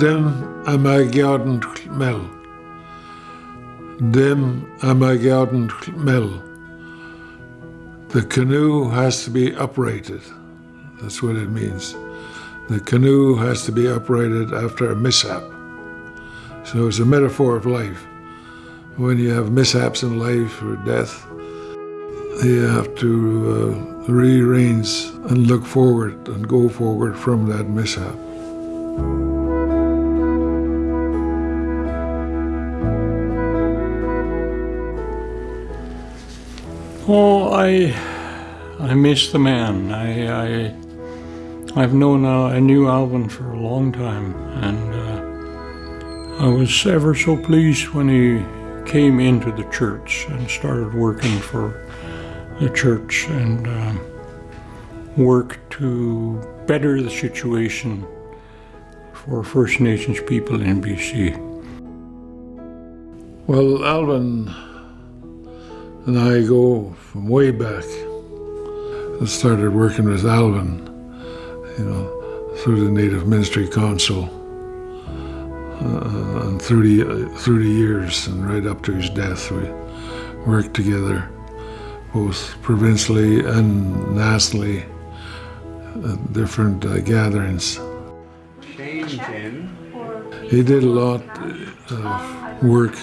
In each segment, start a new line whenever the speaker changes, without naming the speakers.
Dim am I geaden mel. Dim am I geaden mel. The canoe has to be uprighted. That's what it means. The canoe has to be uprighted after a mishap. So it's a metaphor of life. When you have mishaps in life or death, you have to uh, rearrange and look forward and go forward from that mishap.
Oh, I, I miss the man. I, I, I've known, I knew Alvin for a long time, and uh, I was ever so pleased when he came into the church and started working for the church and uh, worked to better the situation for First Nations people in BC.
Well, Alvin and I go from way back. I started working with Alvin, you know, through the Native Ministry Council, uh, and through the, uh, through the years and right up to his death, we worked together, both provincially and nationally, at different uh, gatherings. He did a lot of work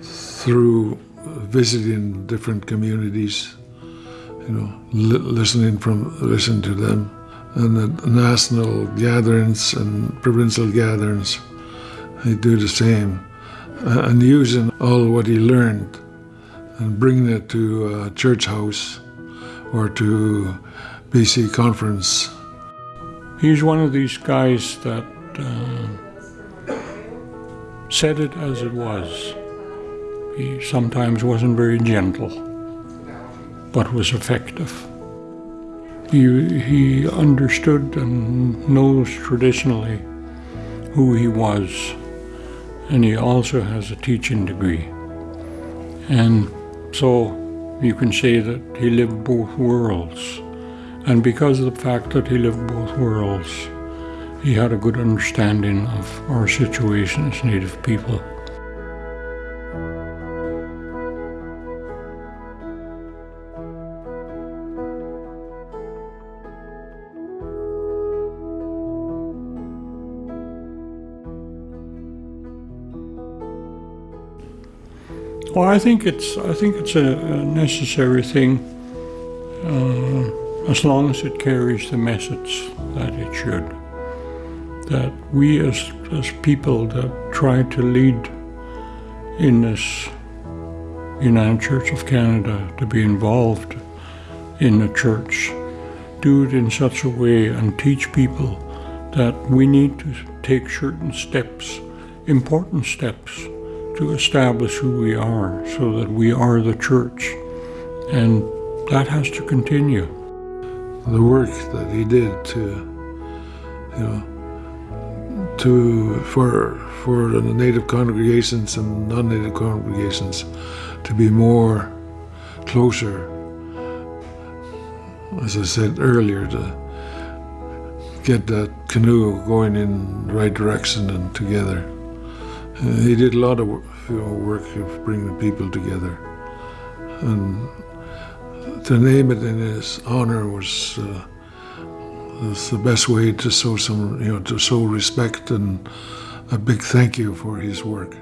through visiting different communities, you know, li listening from listen to them, and at national gatherings and provincial gatherings, he do the same, and using all what he learned and bringing it to a church house or to BC conference.
He's one of these guys that uh, said it as it was. He sometimes wasn't very gentle, but was effective. He, he understood and knows traditionally who he was, and he also has a teaching degree. And so you can say that he lived both worlds. And because of the fact that he lived both worlds, he had a good understanding of our situation as Native people. Well, I think it's I think it's a, a necessary thing uh, as long as it carries the message that it should. That we as as people that try to lead in this United Church of Canada to be involved in the church do it in such a way and teach people that we need to take certain steps, important steps, to establish who we are so that we are the church. And that has to continue.
The work that he did to, you know, to, for, for the native congregations and non-native congregations to be more closer, as I said earlier, to get that canoe going in the right direction and together. Uh, he did a lot of you know, work of bringing people together. And to name it in his honor was, uh, the best way to show some, you know, to show respect and a big thank you for his work.